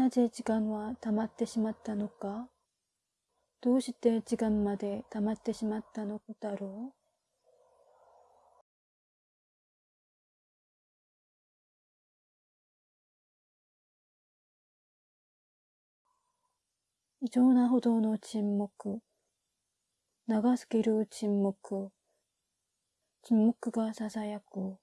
なぜ時間は溜まってしまったのか？どうして時間まで溜まってしまったのだろう？異常なほどの沈黙。長すぎる沈黙。沈黙が囁く。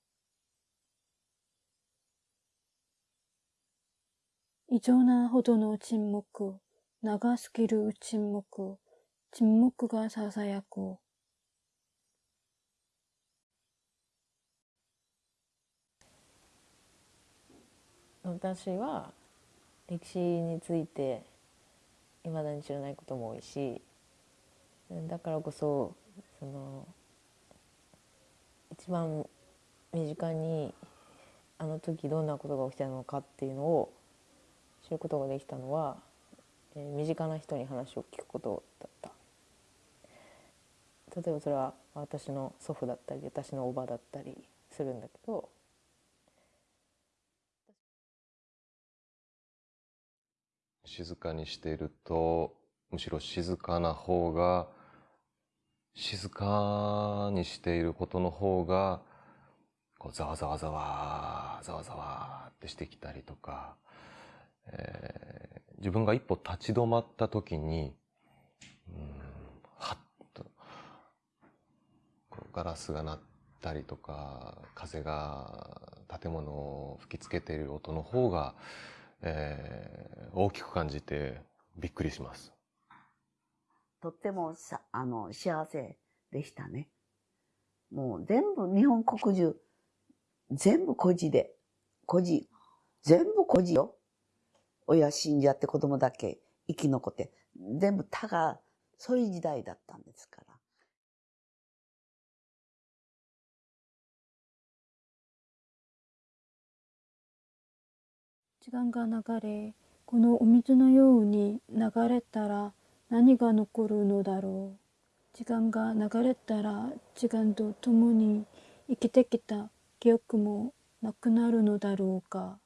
異常なほどの沈黙。長すぎる沈黙。沈黙が囁く。私は歴史についていまだに知らないことも多いしだからこそその一番身近にあの時どんなことが起きたのかっていうのを知ることができたのは、えー、身近な人に話を聞くことだった。例えばそれは私の祖父だったり私のおばだったりするんだけど静かにしているとむしろ静かな方が静かにしていることの方がこうざわざわざわざわざわってしてきたりとか、えー、自分が一歩立ち止まった時にうんはっとガラスが鳴ったりとか風が建物を吹きつけている音の方がえー、大きく感じてびっくりします。とってもさあの幸せでしたね。もう全部日本国中全部孤児で孤児全部孤児よ。親死んじゃって子供だけ生き残って全部他がそういう時代だったんですから。時間が流れ、このお水のように流れたら何が残るのだろう。時間が流れたら時間と共に生きてきた記憶もなくなるのだろうか。